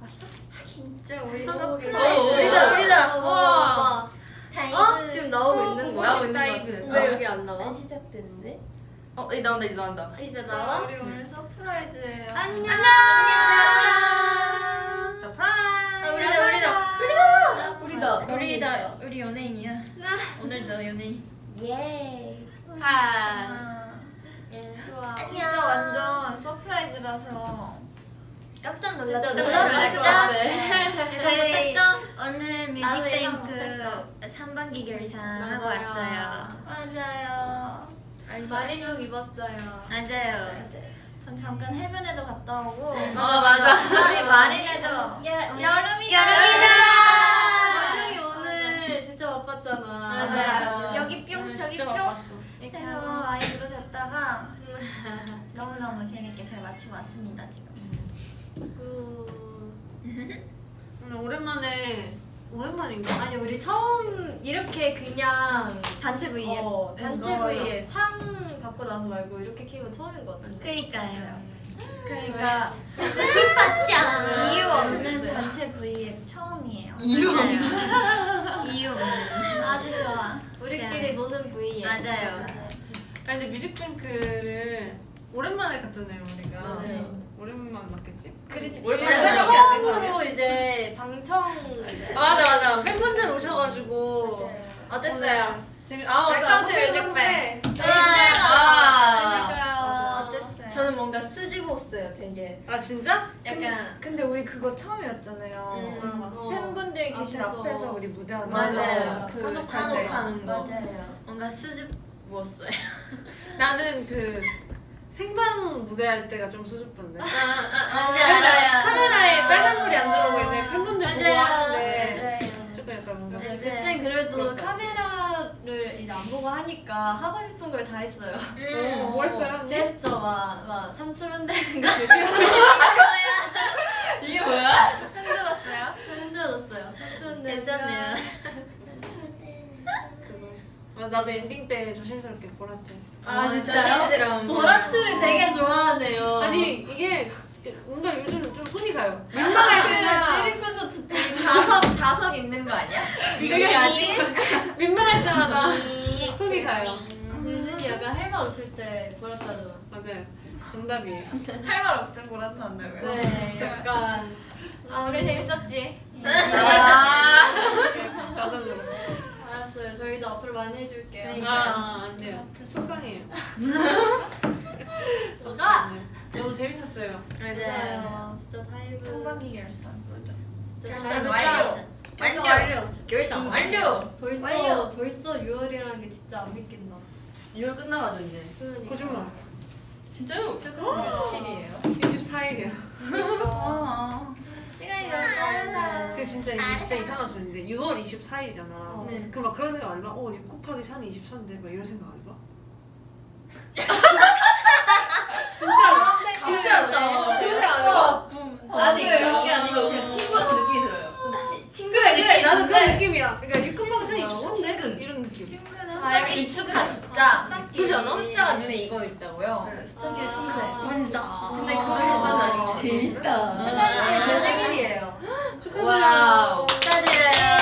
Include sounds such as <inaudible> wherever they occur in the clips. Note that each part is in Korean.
왔어? 진짜 우리 surprise. 어, 우리다, 우리다. 와. 다이브. 어? 지금 나오고 있는 거야? 나오고 있는 거 다이브. 같아. 왜 여기 안 나와? 안 시작됐는데? 어, 이 나온다, 이 나온다. 이제 자, 나와? 우리 오늘 surprise예요. 안녕. 안녕. surprise. 아, 우리다, 우리다. 우리다. 우리다. 우리다. 우리 연예인이야. 오늘도 연예인. 예. 하. 좋아. 진짜 완전 surprise라서 깜짝 놀랐죠. 것 같아. 같아. 저희 오늘 뮤직뱅크 못했어. 3반기 결산. 하고 왔어요. 맞아요. 마리룩 입었어요. 맞아요. 전 잠깐 해변에도 갔다 오고. 어, 맞아. 아니 마린에도 야, 여름이다. 마리룩이 오늘 진짜 바빴잖아. 맞아요. 여기 뿅 저기 뿅. 해서 아이브로 됐다가 너무 너무 재밌게 잘 마치고 왔습니다 지금. 오늘 오랜만에 오랜만인가? 아니 우리 처음 이렇게 그냥 단체 V앱. 어, 단체 맞아요. V앱 상 받고 나서 말고 이렇게 키고 처음인 것 같은데. 그니까요. 그러니까 힘받자. 이유 없는 단체 V앱 처음이에요. 이유 맞아요. 이유 없는. 아주 좋아. 우리끼리 노는 V앱. 맞아요. 아 니 근데 뮤직뱅크를 오랜만에 갔잖아요 우리가. 맞아요. 오랜만 맞겠지? 그리 오랜만에? 처음으로 이제 방청 아, 맞아 맞아 팬분들 오셔가지고 어땠어요? 재미 아 맞아 뮤직뱅. 저희 아. 저는 뭔가 수줍었어요, 되게. 아 진짜? 약간 근데 우리 그거 처음이었잖아요. 음. 어. 팬분들 계신 앞에서. 앞에서, 우리 무대하는 맞아요. 맞아요. 그 산옥 산옥하는 거. 맞아요. 뭔가 수줍 었어요. <laughs> 나는 그 생방 무대 할 때가 좀 수줍던데. 뭔지 카메라- 카메라에 빨간불이 안 들어오고 이제 팬분들 보고 맞아요. 하는데 맞아요. 조금 약간 뭔가 네, 네. 그땐 그래도 그렇다. 카메라를 이제 안 보고 하니까 하고 싶은 걸 다 했어요. <laughs> 어, 뭐 했어요? 언니? 제스처 막, 막 3초 흔드는 거 이게 뭐야? 흔들었어요? 흔들었어요. 3초 흔드는 괜찮네요. 아, 나도 엔딩 때 조심스럽게 볼하트 했어. 아 진짜요? 볼하트를 되게 좋아하네요. 아니 이게 뭔가 요즘 좀 손이 가요. 민망할 때나 드림 콘서트 때 자석 자석 있는 거 아니야? 이게 아직 민망할 때마다 손이 가요. 유진이 약간 할 말 없을 때 볼하트 하잖아. 맞아요. 정답이에요. 할 말 없을 때 볼하트 한다고요? 네, 약간 아 우리 재밌었지? 아. 자동으로. 알았어요. 저희도 앞으로 많이 해줄게요. 아, 아, 안 돼요. 속상해요. <laughs> 네. 너무 재밌었어요. 맞아요. 진짜 다이브. 상반기 결산. 결산 완료. 완료. 완료. 결산 완료. 벌써 완료. 벌써 6월이라는 게 진짜 안 믿긴다. 6월 끝나가죠, 이제. 그러니까. 거짓말. 진짜요? 진짜 며칠이에요? 24일이야. 어. 시간이 너무 빠르다. 그 진짜 이게 진짜 이상한 소리인데 6월 24일이잖아. 네. 그막 그런 생각 안 해봐? 어, 6 곱하기 4는 24인데 막 이런 생각 안 해봐? <laughs> 진짜로. 진짜로. 그런 생각 안 해봐? 아니, 네. 그게 아니고 그냥 친구 같은 느낌이 들어요. 좀 치, 친구 그래 그래 느낌 나도 그런 느낌이야. 그러니까 6 곱하기 4는 친구. 24인데? 친근. 이런 느낌. 친구는 숫자가 익숙한 숫자. 그지 않아? 숫자가 눈에 익어 있다고요? 네, 숫자끼리 아. 친구해. 분석. 근데 그거까지는 같아. 재밌다. 세달째 제 생일이에요. 축하드려요. Wow. 축하드려요.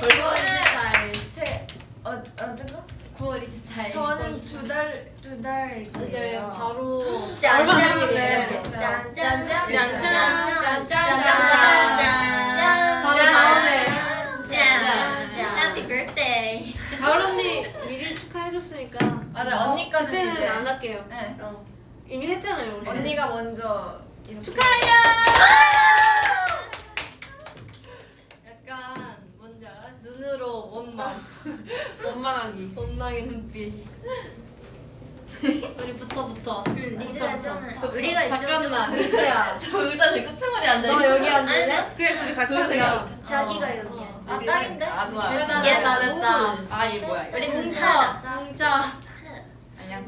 9월 24일. 제 어, 어디가? 9월 24일. 저는 두 달 두 달 이제 바로 짠짠이래요. 짠짠. 짠짠짠짠짠짠. 바로 다음에. 짠. Happy birthday. 가을 언니 미리 축하해줬으니까 맞아 언니 거는 그때는 이제 안 할게요. 네. 어. 이미 했잖아요 우리. 언니가 먼저 이렇게 축하해요. 약간 뭔지 알아? 눈으로 원망. <laughs> 원망하기. 원망의 눈빛. <laughs> 우리 붙어 붙어. 이제야 좀 우리가 잠깐만. 은지야. <laughs> 저 의자 제 끝머리 앉아있어. 너 여기 앉을래? 그래 둘이 같이. 하자. 자기가 여기야. 아 딱인데? 아. 됐다 Yes. 됐다 됐다. 아, 얘 뭐야? 우리 뭉쳐 뭉쳐. 뭉쳐. 아니야.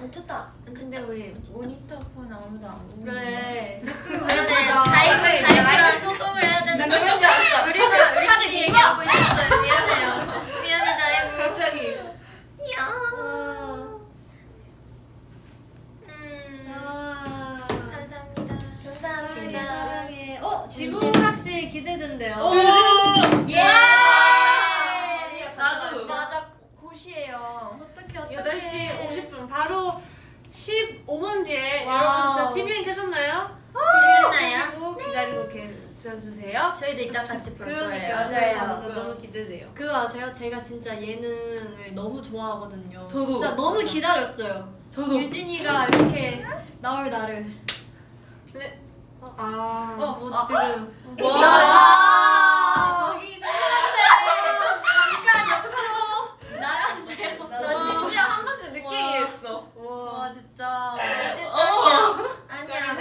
뭉쳤다. 근데 우리 모니터 폰 아무도 안 보고. 그래. 그러네. DIVE DIVE랑 <laughs> 소통을 해야 되는 거. 그 15분 뒤에 Wow. 여러분 저 tvN 켜셨나요? 켜시고 기다리고 계셔주세요. 저희도 이따 같이 볼. 거예요. 맞아요. 너무, 너무 기대돼요. 그거 아세요? 제가 진짜 예능을 너무 좋아하거든요. 저도. 진짜 너무 기다렸어요. 저도. 유진이가 이렇게 나올 날을. 근데 어. 아, 어, 뭐 지금. 와. 저기 나가세요. 나 심지어 한 번씩 늦게 와. 이해했어. 와 와. 진짜. 아니야.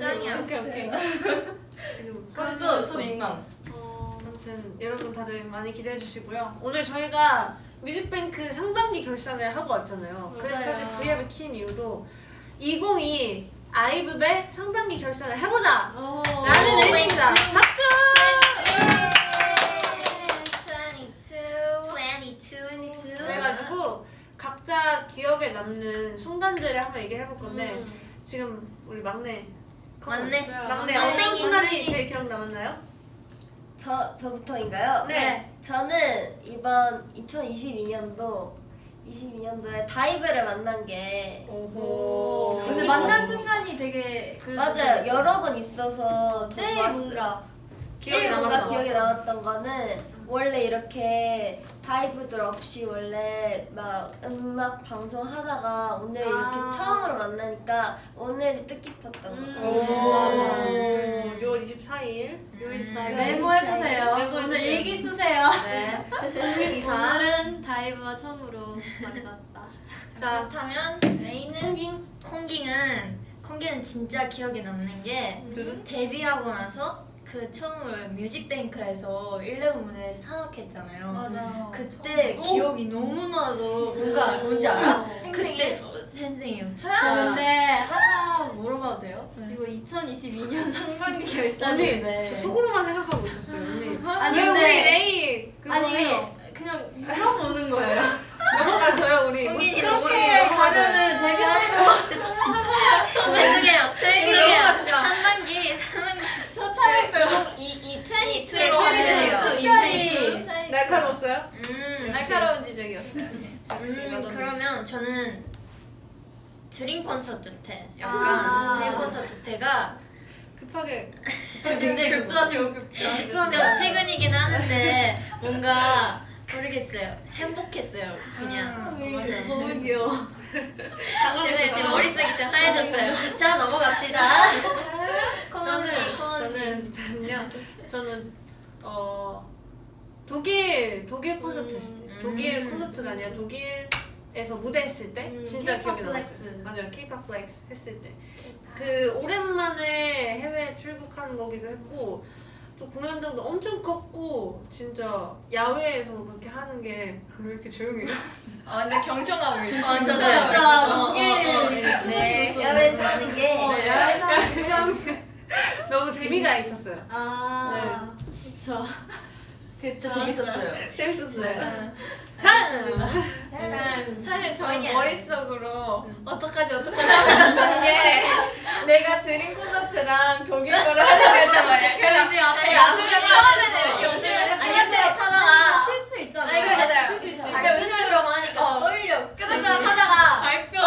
짱이야. 오케이 오케이. <laughs> 지금 벌써 수 민망. 어, 아무튼 여러분 다들 많이 기대해 주시고요. 오늘 저희가 뮤직뱅크 상반기 결산을 하고 왔잖아요. 그래서 맞아요. 사실 V앱을 킨 이유도 2022 아이브의 상반기 결산을 해보자! 어. 라는 의미입니다. 박수! 22. 그래가지고 각자 기억에 남는 순간들을 한번 얘기를 해볼 건데 음. 지금 우리 막내 막내. 막내 막내. 어떤 순간이 막내. 제일 기억 남았나요? 저 저부터인가요? 네. 저는 이번 2022년도 22년도에 다이브를 만난 게 오호. 근데 만난 순간이 되게 맞아요 여러 번 있어서 더 제일 좋았어요. 뭔가 기억에 제일 뭔가 남았던 기억에 거. 남았던 거는 원래 이렇게 다이브들 없이 원래 막 음악 방송 하다가 오늘 아. 이렇게 처음으로 만나니까 오늘이 뜻깊었던 것 음. 같아요. 오. 6월 24일. 요일사에 음. 메모해주세요. 메모해주세요. 오늘 일기 쓰세요. 네. <laughs> 오늘은 다이브와 처음으로 만났다. 자, 그렇다면 레이는 콩깅. 콩깅은 콩깅은 진짜 기억에 남는 게 두둔. 데뷔하고 나서 그 처음으로 뮤직뱅크에서 1레븐 무대를 산업했잖아요. 맞아. 그때 기억이 너무나도 뭔가 뭔지 알아? 그때 어, 생생해요. 진짜. 저 근데 하나 물어봐도 돼요? 네. 이거 2022년 상반기 결산인데 저 속으로만 생각하고 있었어요, 언니. <laughs> 아니, 왜 근데- 우리 레이 아니 해요? 그냥 물어보는 거예요. <laughs> 넘어가줘요, 우리. 콩깅이 그렇게 가면은 되게 <laughs> 죄송해요. 죄송해요. 넘어가주자. 상반기 상반기 저 차례표로 이이 네, 22로 하시네요. 특별히 날카로웠어요? 음, 날카로운 지적이었어요. 역시 음, 마더니. 그러면 저는 드림 콘서트 때 약간 아. 드림 콘서트 때가 급하게. <laughs> 굉장히 급조하시고 급조하는 최근이긴 하는데 <laughs> 뭔가 모르겠어요 행복했어요 그냥 맞아요. 너무 귀여워. 제가 지금 머릿속이 좀 하얘졌어요 자 넘어갑시다 <laughs> 저는 저는 저는요 저는 어 독일 독일 콘서트 음. 때 독일 음. 콘서트가 아니라 독일 에서 무대 했을 때 음, 진짜 K-pop 기억이. Flex. 맞아요, K-pop Flex 했을 때그 오랜만에 해외 출국하는 거기도 했고 또 공연장도 엄청 컸고 진짜 야외에서 그렇게 하는 게 왜 이렇게 조용해요? <laughs> 아 근데 경청하고 있어. 어, 저도 진짜 약간 뭐, 독일 어, 어, 네. 야외에서 하는 게 어, 네. 야외에서 그냥 <laughs> 너무 재미가 있었어요. 아 그쵸. 그 진짜 재밌었어요. <laughs> 재밌었어요. 약간 사실 아니야. 머릿속으로 어떡하지 어떡하지 하는 게 내가 드림 콘서트랑 독일 거를 하려고 했단 말이야. 그래서 앞에가 처음에는 이렇게 웃으면서 끄덕끄덕 근데 하다가 칠수 있잖아. 맞아요. 근데 웃으면 하니까 어. 떨려. 끄덕끄덕 하다가 발표.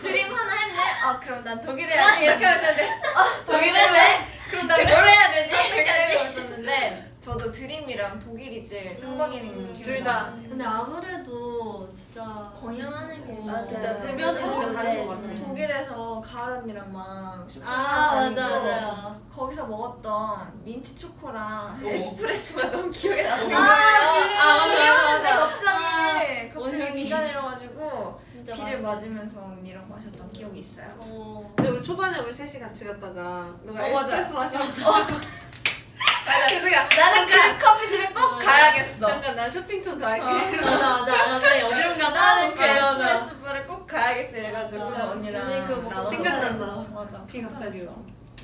드림 하나 했네? 아 그럼 난 독일 해야지 이렇게 하고 있었는데 어 독일 했네? 그럼 난 뭘 해야 되지? 이렇게 하고 있었는데 저도 Dream이랑 독일이 제일 상반기는 음. 기억이 둘 다. 나요. 근데 아무래도 진짜 공연하는 게 맞아요. 진짜 대면은 진짜 다른 것 네, 같아요. 독일에서 가을 언니랑 막 쇼핑 아 맞아 맞아. 거기서 먹었던 민트 초코랑 오. 에스프레소가 너무 기억에 나는 아, 거예요. 아, 맞아, 귀여웠는데 맞아. 갑자기 비가 내려가지고 진짜 비를 맞아. 맞으면서 언니랑 마셨던 기억이 있어요. 어. 근데 우리 초반에 우리 셋이 같이 갔다가 누가 어, 맞아. 에스프레소 마시면서 <laughs> 그래서 나는 그 커피집에 꼭 맞아. 가야겠어. 잠깐 나 쇼핑 좀더 할게 맞아 맞아 맞아 어디론가 나는 그 맞아. 에스프레소바를 꼭 가야겠어 이래가지고 맞아. 언니랑 언니 그거 먹고 생각난다. 맞아. 비 갑자기 좋았어.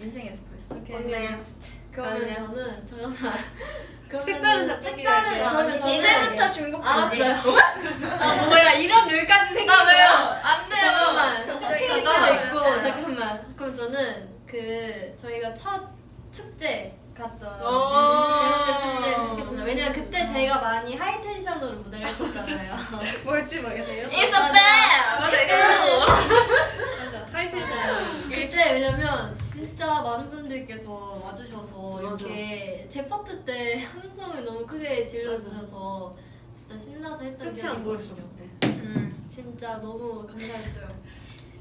인생 에스프레소. 오케이. 언니 그러면 아니야. 저는 <laughs> 잠깐만. 색다른 색다른. 그러면 이제부터 중국 금지. 알았어요. 아 뭐야 이런 룰까지 생긴 나 왜요? 거야? 안 돼요. 잠깐만 있어요. 있고 잠깐만 그럼 저는 그 저희가 첫 축제가 갔던 어. 이렇게 축제를 했습니다. 왜냐면 그때 제가 많이 high tension으로 무대를 했었잖아요. <laughs> 뭘지 모르겠네요. 이서 이거. <laughs> 맞아 high tension. 그때 왜냐면 진짜 많은 분들께서 와주셔서. 이렇게 제 파트 때 함성을 너무 크게 질러주셔서 진짜 신나서 했던 기억이 있거든요. 그때. 음, 진짜 너무 감사했어요.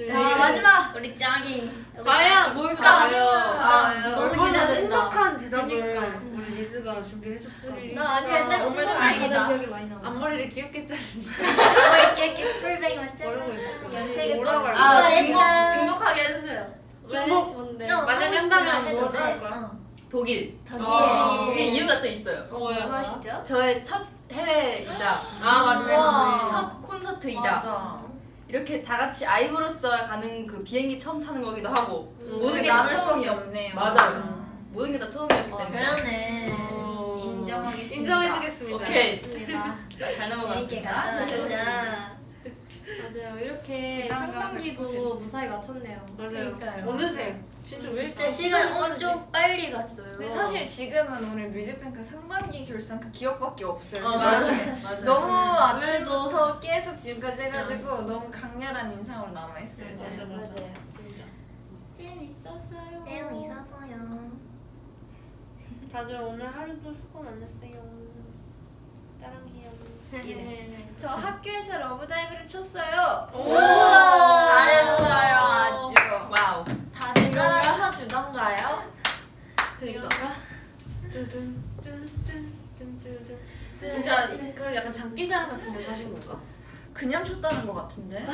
자 네. 마지막 우리 짱이 과연 뭘까요? 아, 너무 기대된다. 신박한 대답을 그러니까. 우리 리즈가 준비를 해줬을까. 나 아니야, 나 너무 진짜 다행이다. 다행이다. 기억이 많이 나고. 앞머리를 귀엽게 어 이렇게? 모르고 있었죠. 연색이? 아 아, 옛날- 중복하게 해주세요. 어, 하고 싶은 한다면 돼. 할 거야? 어. 독일. 독일. 어. 그게 이유가 또 있어요. 뭐야? 무엇이죠? 저의 첫 해외이자 아. 맞네. 첫 콘서트이자 이렇게 다 같이 아이브로서 가는 그 비행기 처음 타는 거기도 하고 음, 모든 게 다. 없네요. 맞아요. 모든 게 다 처음이었기 어, 때문에. 어. 인정하겠습니다. 인정해주겠습니다. 오케이. 잘 넘어갔습니다. 가자. 맞아요. 이렇게 상반기도 무사히 맞췄네요. 맞아요. 그러니까요. 어느새 진짜 왜 진짜 이렇게 시간? 엄청 빨리 갔어요. 근데 사실 지금은 오늘 뮤직뱅크 상반기 결산 그 기억밖에 없어요. 어. 맞아요. <laughs> 맞아요. 너무 아무래도- 아침부터 계속 지금까지 해가지고 너무 강렬한 인상으로 남아 있어요. 맞아, 지금. 맞아. 맞아요. 진짜. 재밌었어요. 재밌었어요. 다들 오늘 하루도 수고 많았어요. 따랑해요. <laughs> 저 학교에서 LOVE DIVE를 쳤어요. 오! 잘했어요 아주. Wow. 다들 따라 쳐 주던가요? 그니까. 진짜 그런 약간 장기자랑 같은 데서 하신 건가? 그냥 쳤다는 것 같은데. <laughs>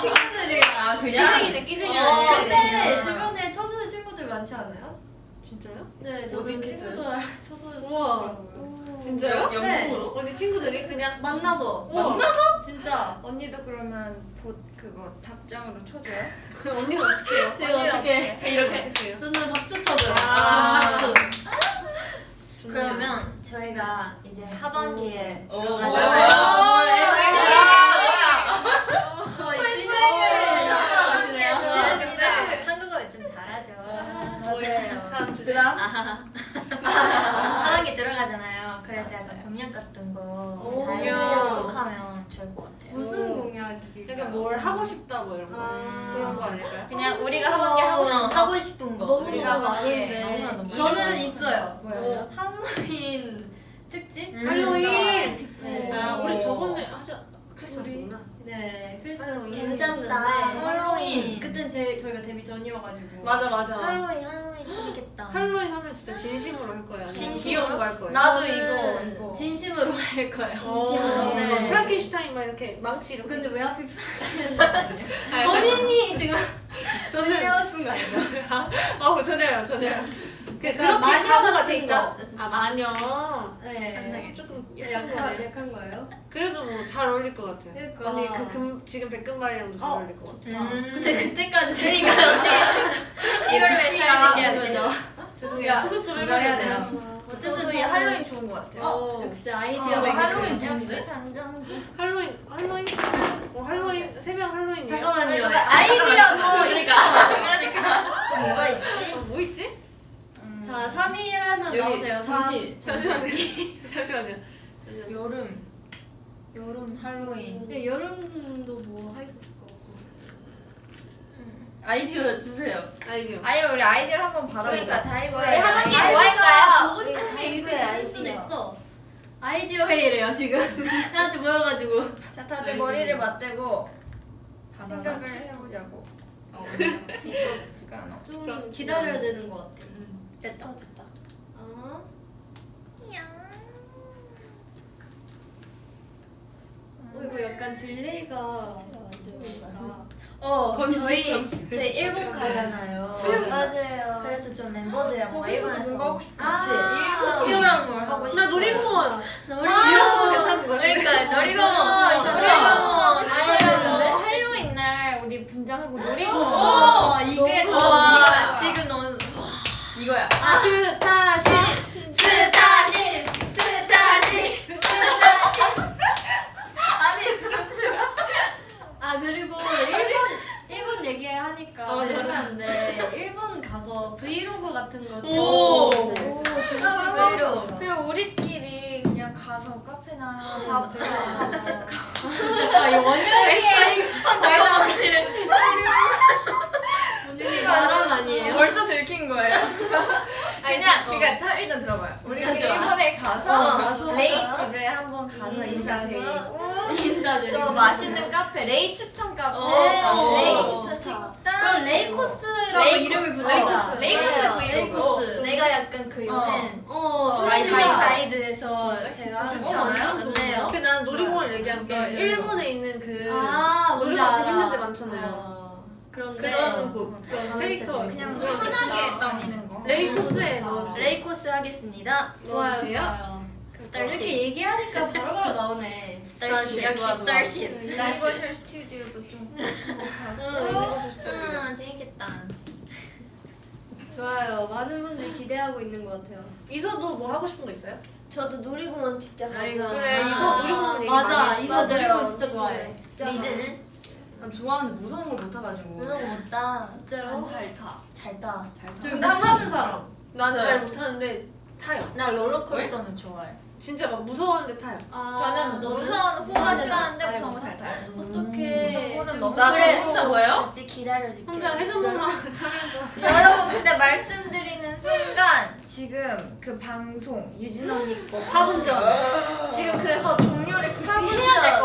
친구들이랑. 아 그냥 끼쟁이네 끼쟁이 어? 근데 주변에 쳐주는 친구들 많지 않아요? 진짜요? 네, 저도 어디 친구들 쳐주. 쳐주더라고요. 진짜요? 네. 영국으로? 언니 친구들이 그냥 만나서 우와. 진짜 언니도 그러면 보, 그거 답장으로 쳐줘요? <laughs> 그 언니가 어떻게 해요? 제가 어떻게 이렇게 어떻게 해요? 저는 박수 쳐줘요. 아. 박수. 그러면 저희가 이제 하반기에 오. 들어가잖아요. 네. 한국어를 좀 잘하죠. 맞아요. 다음 주제. <laughs> 하반기 들어가잖아요. 그래서 약간 공연 같은 거 오. 다이어리 약속하면 좋을 것 같아요. 무슨 공약이? 약간 뭘 하고 싶다 뭐 이런 거 아. 그런 거 아닐까요? 그냥 우리가 하반기 하고 싶은 거 하고 싶은 거. 너무 우리가 많은데 너무나 너무 저는. 있어요. 뭐요? 할로윈 특집? 할로윈. 특집. 아 우리 저번에 하자 크리스마스구나. 네, 크리스마스. 괜찮은데 괜찮다. 할로윈 그땐 제 저희가 데뷔 전이어가지고 맞아 맞아. 할로윈 할로윈 재밌겠다. 할로윈 하면 진짜 진심으로 할 거예요. 아니면 진심으로? 거할 거예요. 나도 이거, 이거. 진심으로 할 거예요. 진심으로. 네. 프랑켄슈타인 막 이렇게 망치 이렇게. 근데 왜 하필 <laughs> 아, 본인이 지금 저는 <laughs> 하고 싶은 거 아니에요? <laughs> 어 전혀요 전혀요. 그 약간 그렇게 같은 된다. 거. 아 마녀. 네. 조금 네, 약한 약한 거네. 약한 거예요? 그래도 뭐 잘 어울릴 것 같아. 그러니까. 언니 그 금, 지금 백금발이랑도 잘 어, 어울릴 것 같아. 음. 근데 그때까지 그러니까 언니 <laughs> 이걸 왜 거죠? 되죠? 죄송해요. 수습 좀 해봐야 해야 돼요. 돼요. 어쨌든 저는 할로윈 좋은 것 같아요. 어, 역시 아이디어가 어, 할로윈 거. 역시 단정지. 할로윈 할로윈 어 할로윈 새벽 할로윈이에요. 잠깐만요. 아이디어도 그러니까 그러니까 또 뭐가 있지? 어, 뭐 있지? 자, 3일 하면 여기 나오세요. 잠시 <laughs> 잠시만요. 잠시만요. 여름 여름 할로윈. 네, 여름도 뭐 있을 것 같고. 아이디어 주세요. 아이디어. 아니면 우리 아이디어를 한번 받아보자. 그러니까 DIVE 우리 하반기 아이디어가 뭐 할까요? 보고 싶은 게 우리 있을 아이디어. 수도 있어. 아이디어 회의래요 지금. <laughs> 다 같이 모여가지고. 자, 다들 머리를 맞대고. 생각을 해보자고. 어. <laughs> 이거. 좀 기다려야 되는 것 같아. 됐다 됐다. 아, 어, 이거 약간 딜레이가. 어 번지 저희 점. 저희 일본 가잖아요. 수영 맞아요. 그래서 좀 멤버들이랑 일본에서 뭔가 하고. 같이 아. 일본 뭘 하고 싶어. 나 놀이공원. 놀이공원. 이런 거 괜찮은 거야? 그러니까 놀이공원. 아, 놀이공원 싶어요. 아니, 할로윈 날 우리 분장하고 놀이공원. 어, 이게 더. 지금 너무 이거야. Starship. Starship Starship <laughs> 아니 잠시만. 아 그리고 일본 일본 얘기하니까 어, 맞아. 생각나는데 일본 가서 브이로그 같은 거 오. 찍어볼 수 재밌어. 그리고, 그리고 우리끼리 그냥 가서 카페나 밥 밥집 아, 이 원영이 잠깐만 바람 아니에요? 벌써 들킨 거예요? <laughs> 그냥 그러니까 다 일단 들어봐요. 우리가 일본에 가서 어, 가서. 레이 집에 한번 가서 음, 인사드리고 인사드리고 또 맛있는 카페 레이 추천 카페 어. 레이 추천 식당 그럼 레이 코스라고 레이코스. 이름을 붙이자 레이 코스. 레이코스 맞아요. 브이로그. 레이코스 내가 약간 그 요새 어 라이브 트윈 가이드. 가이드에서 제가 좋지 어, 않아요? 좋네요 근데 난 놀이공원 얘기한 게. 일본에 있는 그아 놀이공원 재밌는 데 많잖아요. 어, 그런데 그런 곳 그런 캐릭터 그냥 편하게 다니는 거. 레이코스에 넣어주세요. 레이코스 하겠습니다. 좋아요. 좋아요. Starship. 이렇게 얘기하니까 바로바로 나오네. Starship. 역시 좋아, 좋아. Starship. 스튜디오도 좀 응, Universal Studio. 아 재밌겠다. 좋아요. 많은 분들이 기대하고 있는 것 같아요. 이서도 뭐 하고 싶은 거 있어요? 저도 놀이공원 진짜 가고 그래, 아, 이서 놀이공원 얘기 맞아. 많이 이서. 놀이공원 진짜 좋아해. 진짜. 리즈는? 난 좋아하는데 무서운 걸 못 타가지고. 무서운 못 타. 진짜요? 잘 타. 잘 타. 잘 저기 못 타는 사람 난잘 못하는데 타요. 나 롤러코스터는 좋아해. 진짜 막 무서웠는데 타요. 아, 저는? 무서운 호러 싫어하는데. 무서운 거 잘 타요 어떡해 좀 너무 나 그래. 혼자 뭐예요? 같이 기다려줄게. 혼자 회전목마 <laughs> 타면서 여러분 근데 말씀드리는 순간 지금 그 방송 유진 언니 거 4분 전. 지금 그래서 종료를 급해야 될